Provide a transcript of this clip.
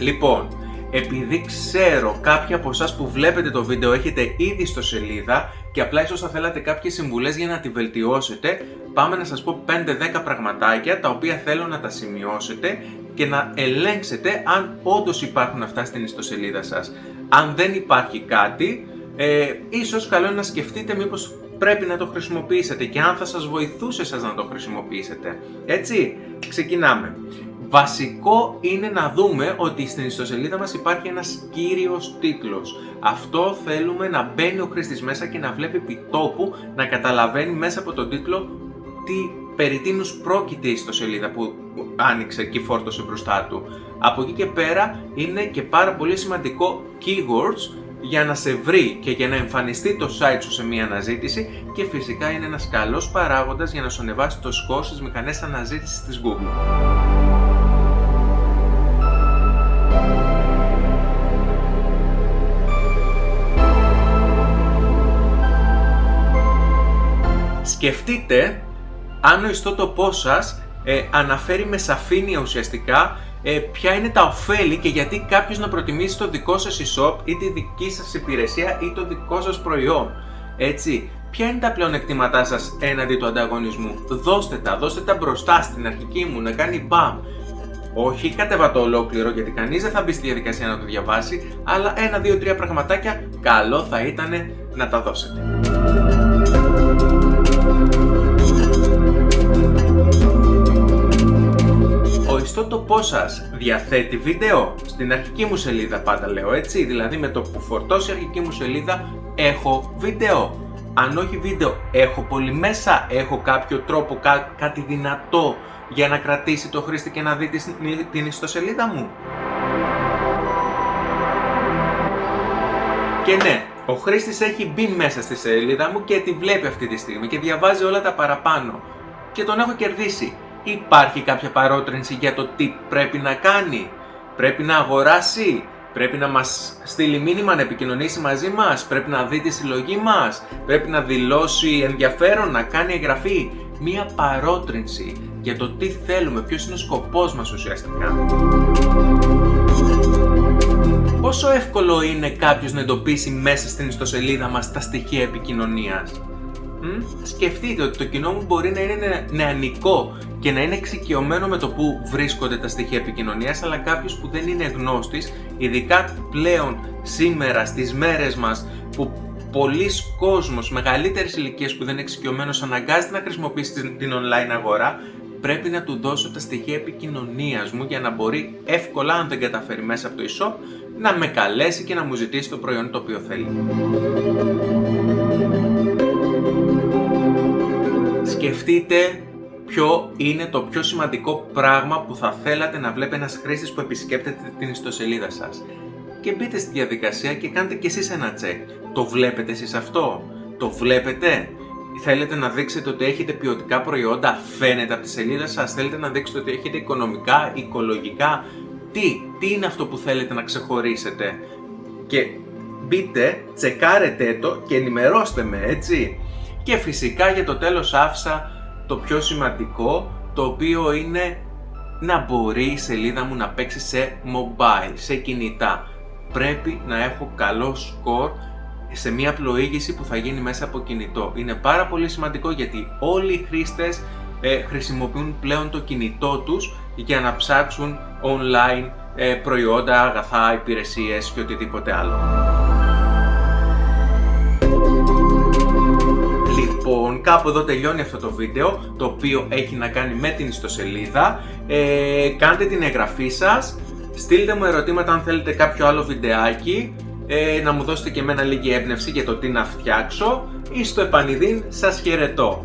Λοιπόν, επειδή ξέρω κάποιοι από εσάς που βλέπετε το βίντεο έχετε ήδη στο σελίδα και απλά ίσως θα θέλατε κάποιες συμβουλές για να τη βελτιώσετε, πάμε να σας πω 5-10 πραγματάκια τα οποία θέλω να τα σημειώσετε και να ελέγξετε αν όντως υπάρχουν αυτά στην ιστοσελίδα σας. Αν δεν υπάρχει κάτι, ε, ίσως καλό είναι να σκεφτείτε μήπως πρέπει να το χρησιμοποιήσετε και αν θα σας βοηθούσε σας να το χρησιμοποιήσετε. Έτσι, ξεκινάμε. Βασικό είναι να δούμε ότι στην ιστοσελίδα μας υπάρχει ένας κύριος τίτλος. Αυτό θέλουμε να μπαίνει ο χρήστης μέσα και να βλέπει επιτόπου, να καταλαβαίνει μέσα από τον τίτλο τι περί τίνους πρόκειται η ιστοσελίδα που άνοιξε και φόρτωσε μπροστά του. Από εκεί και πέρα είναι και πάρα πολύ σημαντικό keywords για να σε βρει και για να εμφανιστεί το site σου σε μία αναζήτηση και φυσικά είναι ένας καλός παράγοντας για να σου ανεβάσει το score στις μηχανές αναζήτησης της Google. Σκεφτείτε αν ο ιστότοπός σας ε, αναφέρει με σαφήνεια ουσιαστικά ε, ποια είναι τα ωφέλη και γιατί κάποιος να προτιμήσει το δικό σας e-shop ή τη δική σας υπηρεσία ή το δικό σας προϊόν. Έτσι, ποια είναι τα πλεονεκτήματά σας έναντι του ανταγωνισμού. Δώστε τα, δώστε τα μπροστά στην αρχική μου να κάνει μπαμ. Όχι κατεβατό ολόκληρο γιατί κανείς δεν θα μπει στη διαδικασία να το διαβάσει, αλλά ένα, δύο, τρία πραγματάκια καλό θα ήταν να τα δώσετε. ιστότοπό σα διαθέτει βίντεο. Στην αρχική μου σελίδα πάντα λέω έτσι, δηλαδή με το που φορτώσει η αρχική μου σελίδα έχω βίντεο. Αν όχι βίντεο, έχω πολύ μέσα, έχω κάποιο τρόπο, κάτι δυνατό για να κρατήσει το χρήστη και να δει την ιστοσελίδα μου. Και ναι, ο χρήστης έχει μπει μέσα στη σελίδα μου και τη βλέπει αυτή τη στιγμή και διαβάζει όλα τα παραπάνω. Και τον έχω κερδίσει. Υπάρχει κάποια παρότρινση για το τι πρέπει να κάνει; Πρέπει να αγοράσει; Πρέπει να μας στείλει μήνυμα να επικοινωνήσει μαζί μας. Πρέπει να δει τη συλλογή μας. Πρέπει να δηλώσει ενδιαφέρον, να κάνει εγγραφή. Μία παρότρινση για το τι θέλουμε, ποιος είναι ο σκοπός μας ουσιαστικά. Πόσο εύκολο είναι κάποιος να εντοπίσει μέσα στην ιστοσελίδα μας τα στοιχεία επικοινωνίας; Σκεφτείτε ότι το κοινό μου μπορεί να είναι νεανικό και να είναι εξοικειωμένο με το που βρίσκονται τα στοιχεία επικοινωνίας, αλλά κάποιος που δεν είναι γνώστης, ειδικά πλέον σήμερα στις μέρες μας που πολλοί κόσμος μεγαλύτερης ηλικίας που δεν είναι εξοικειωμένος αναγκάζεται να χρησιμοποιήσει την online αγορά, πρέπει να του δώσω τα στοιχεία επικοινωνίας μου για να μπορεί εύκολα, αν δεν καταφέρει μέσα από το e-shop, να με καλέσει και να μου ζητήσει το προϊόν το οποίο θέλει. Σκεφτείτε ποιο είναι το πιο σημαντικό πράγμα που θα θέλατε να βλέπει ένας χρήστης που επισκέπτεται την ιστοσελίδα σας. Και μπείτε στη διαδικασία και κάντε κι εσείς ένα check. Το βλέπετε εσείς αυτό; Το βλέπετε; Θέλετε να δείξετε ότι έχετε ποιοτικά προϊόντα, φαίνεται από τη σελίδα σας, θέλετε να δείξετε ότι έχετε οικονομικά, οικολογικά, τι, τι είναι αυτό που θέλετε να ξεχωρίσετε; Και μπείτε, τσεκάρετε το και ενημερώστε με, έτσι. Και φυσικά για το τέλος άφησα το πιο σημαντικό, το οποίο είναι να μπορεί η σελίδα μου να παίξει σε mobile, σε κινητά. Πρέπει να έχω καλό σκορ σε μια πλοήγηση που θα γίνει μέσα από κινητό. Είναι πάρα πολύ σημαντικό γιατί όλοι οι χρήστες ε, χρησιμοποιούν πλέον το κινητό τους για να ψάξουν online ε, προϊόντα, αγαθά, υπηρεσίες και οτιδήποτε άλλο. Λοιπόν, κάπου εδώ τελειώνει αυτό το βίντεο, το οποίο έχει να κάνει με την ιστοσελίδα. Ε, κάντε την εγγραφή σας, στείλτε μου ερωτήματα αν θέλετε κάποιο άλλο βιντεάκι, ε, να μου δώσετε και εμένα λίγη έμπνευση για το τι να φτιάξω ή στο επανειδήν σας χαιρετώ.